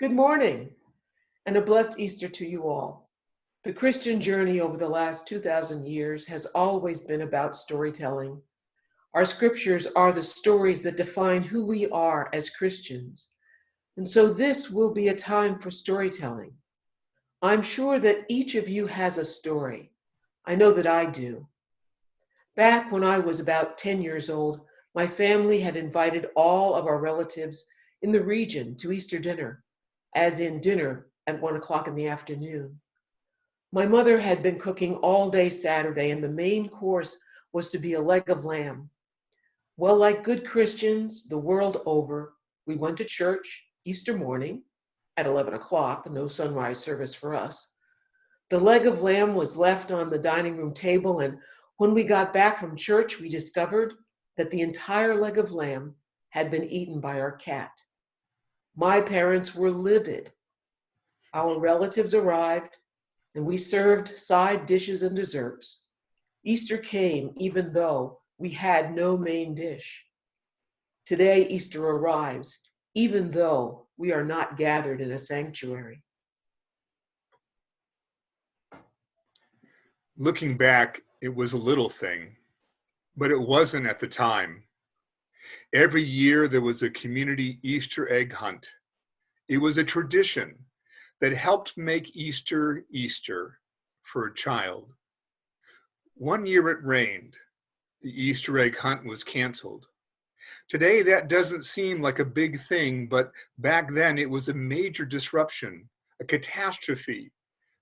Good morning and a blessed Easter to you all. The Christian journey over the last 2,000 years has always been about storytelling. Our scriptures are the stories that define who we are as Christians. And so this will be a time for storytelling. I'm sure that each of you has a story. I know that I do. Back when I was about 10 years old, my family had invited all of our relatives in the region to Easter dinner as in dinner at one o'clock in the afternoon. My mother had been cooking all day Saturday, and the main course was to be a leg of lamb. Well, like good Christians the world over, we went to church Easter morning at 11 o'clock, no sunrise service for us. The leg of lamb was left on the dining room table, and when we got back from church, we discovered that the entire leg of lamb had been eaten by our cat. My parents were livid. Our relatives arrived, and we served side dishes and desserts. Easter came even though we had no main dish. Today, Easter arrives, even though we are not gathered in a sanctuary. Looking back, it was a little thing, but it wasn't at the time. Every year there was a community Easter egg hunt. It was a tradition that helped make Easter Easter for a child. One year it rained. The Easter egg hunt was canceled. Today that doesn't seem like a big thing, but back then it was a major disruption, a catastrophe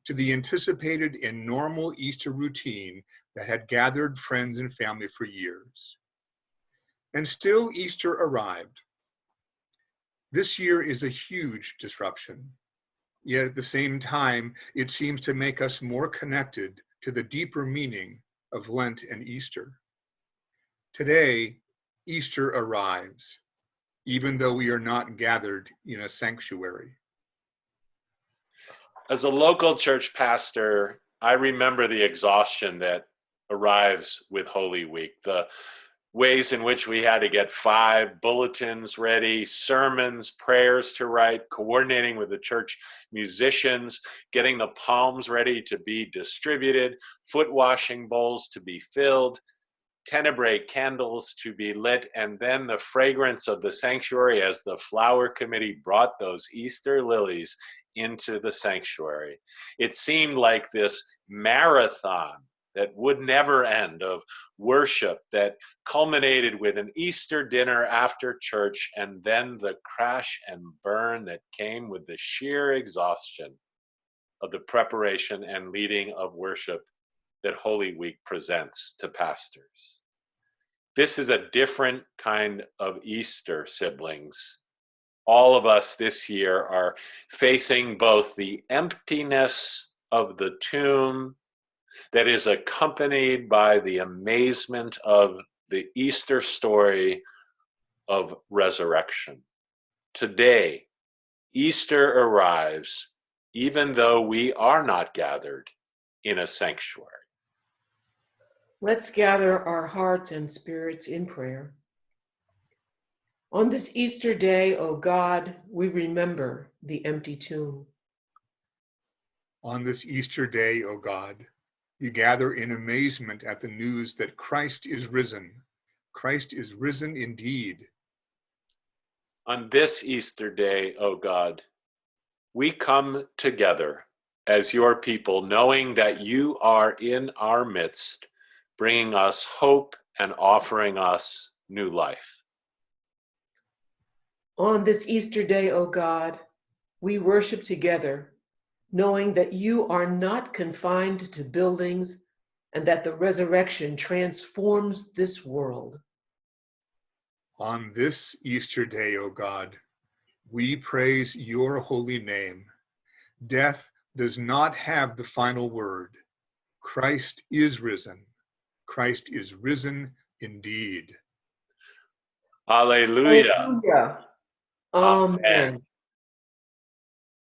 to the anticipated and normal Easter routine that had gathered friends and family for years. And still Easter arrived. This year is a huge disruption. Yet at the same time, it seems to make us more connected to the deeper meaning of Lent and Easter. Today, Easter arrives, even though we are not gathered in a sanctuary. As a local church pastor, I remember the exhaustion that arrives with Holy Week, the ways in which we had to get five bulletins ready, sermons, prayers to write, coordinating with the church musicians, getting the palms ready to be distributed, foot washing bowls to be filled, tenebrae candles to be lit, and then the fragrance of the sanctuary as the flower committee brought those Easter lilies into the sanctuary. It seemed like this marathon that would never end of worship that culminated with an Easter dinner after church and then the crash and burn that came with the sheer exhaustion of the preparation and leading of worship that Holy Week presents to pastors. This is a different kind of Easter, siblings. All of us this year are facing both the emptiness of the tomb that is accompanied by the amazement of the Easter story of resurrection. Today, Easter arrives even though we are not gathered in a sanctuary. Let's gather our hearts and spirits in prayer. On this Easter day, O God, we remember the empty tomb. On this Easter day, O God, you gather in amazement at the news that Christ is risen. Christ is risen indeed. On this Easter day, O God, we come together as your people, knowing that you are in our midst, bringing us hope and offering us new life. On this Easter day, O God, we worship together knowing that you are not confined to buildings and that the resurrection transforms this world. On this Easter day, O God, we praise your holy name. Death does not have the final word. Christ is risen. Christ is risen indeed. Alleluia. Alleluia. Amen. Amen.